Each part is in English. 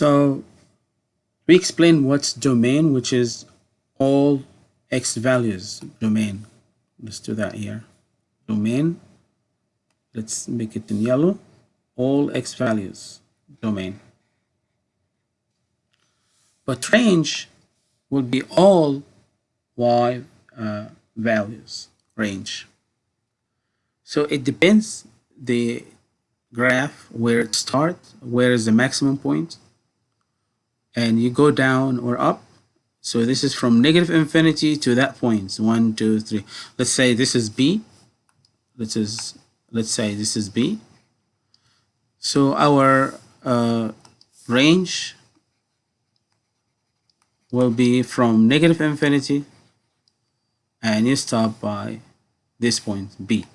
So we explain what's domain, which is all x values domain. Let's do that here. Domain. Let's make it in yellow. All x values domain. But range will be all y uh, values range. So it depends the graph where it starts, where is the maximum point, and you go down or up. So this is from negative infinity to that point. One, two, three. Let's say this is B. This is let's say this is B. So our uh, range will be from negative infinity and you stop by this point B.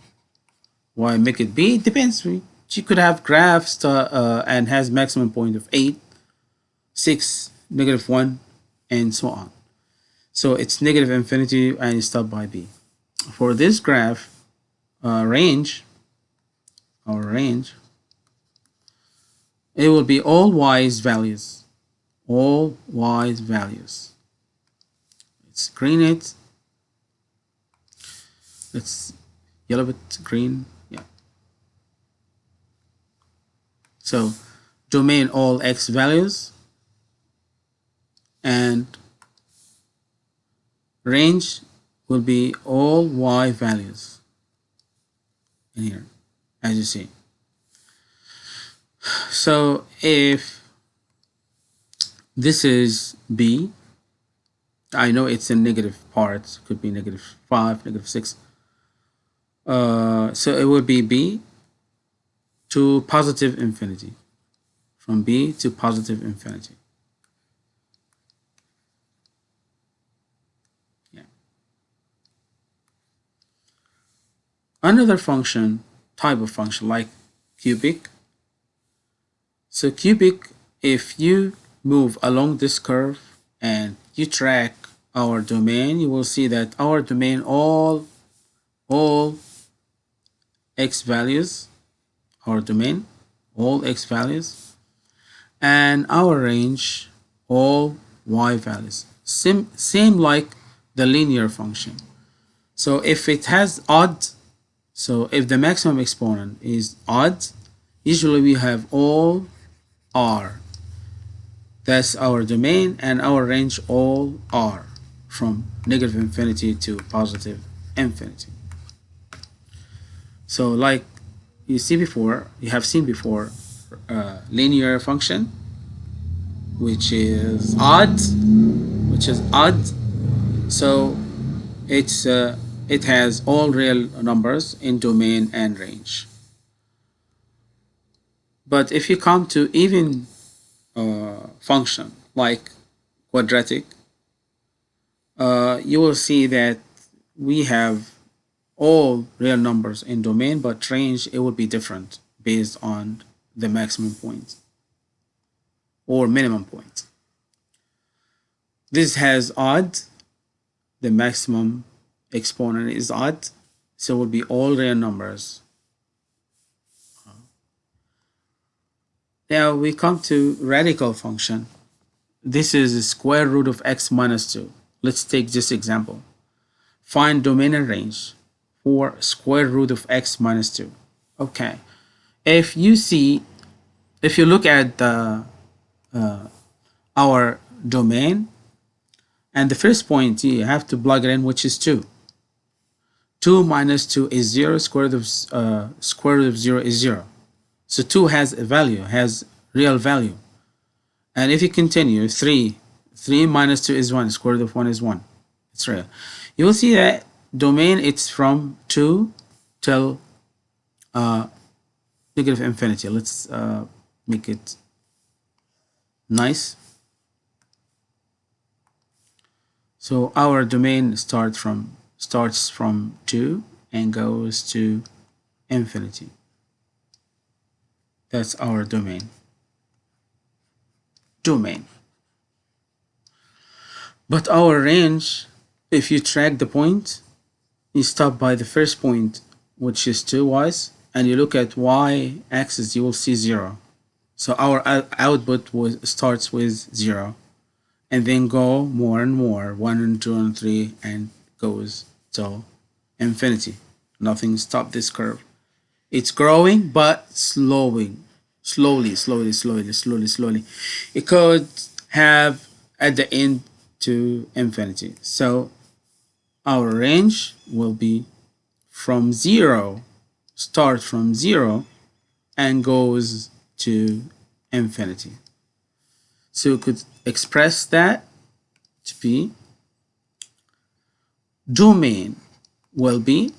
Why make it B? It depends. She could have graphs to, uh, and has maximum point of 8, 6, negative 1, and so on. So it's negative infinity and stop by B. For this graph, uh, range, or range, it will be all y's values. All y's values. Let's screen it. Let's yellow it green yeah. So domain all x values and range will be all y values in here as you see. So if this is b i know it's in negative parts could be negative 5 negative 6 uh, so it would be b to positive infinity from b to positive infinity another function type of function like cubic so cubic, if you move along this curve and you track our domain, you will see that our domain all, all x values, our domain, all x values, and our range, all y values. Same, same like the linear function. So if it has odd, so if the maximum exponent is odd, usually we have all R. That's our domain and our range all R from negative infinity to positive infinity. So like you see before, you have seen before, uh, linear function, which is odd, which is odd. So it's uh, it has all real numbers in domain and range. But if you come to even uh, function like quadratic, uh, you will see that we have all real numbers in domain, but range, it will be different based on the maximum point or minimum point. This has odd, the maximum exponent is odd, so it will be all real numbers Now we come to radical function. This is the square root of x minus 2. Let's take this example. Find domain and range for square root of x minus 2. Okay. If you see, if you look at the, uh, our domain, and the first point you have to plug it in, which is 2. 2 minus 2 is 0, square root of, uh, square root of 0 is 0. So 2 has a value, has real value. And if you continue, 3, 3 minus 2 is 1, square root of 1 is 1. It's real. You will see that domain, it's from 2 till uh, negative infinity. Let's uh, make it nice. So our domain starts from starts from 2 and goes to infinity. That's our domain. Domain. But our range, if you track the point, you stop by the first point, which is 2 y's, and you look at y axis, you will see 0. So our output was starts with zero and then go more and more, one and two and three, and goes to infinity. Nothing stop this curve. It's growing but slowing, slowly, slowly, slowly, slowly, slowly. It could have at the end to infinity. So our range will be from zero, start from zero, and goes to infinity. So we could express that to be domain will be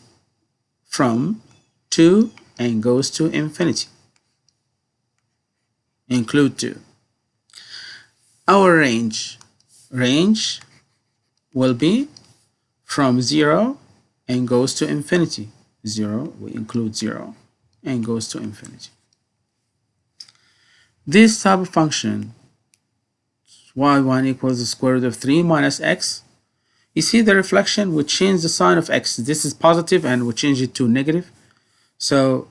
from 2 and goes to infinity. Include 2. Our range, range will be from 0 and goes to infinity. 0, we include 0 and goes to infinity. This type of function y1 equals the square root of 3 minus x. You see the reflection, we change the sign of x. This is positive and we change it to negative. So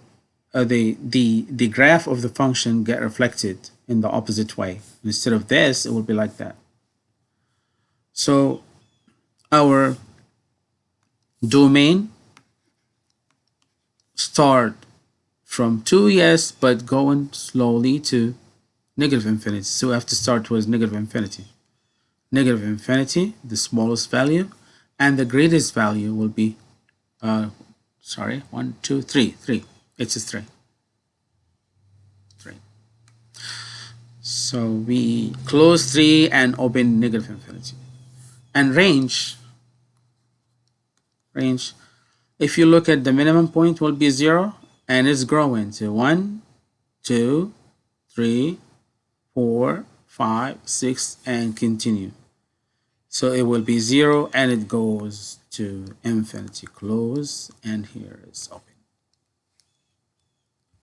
uh, the, the, the graph of the function get reflected in the opposite way. Instead of this, it will be like that. So our domain start from 2 yes, but going slowly to negative infinity. So we have to start with negative infinity. Negative infinity, the smallest value, and the greatest value will be, uh, sorry, one, two, three, three. It's a three. Three. So we close three and open negative infinity. And range, range, if you look at the minimum point will be zero and it's growing to one, two, three, four, five, six, and continue. So it will be zero and it goes to infinity close and here is open.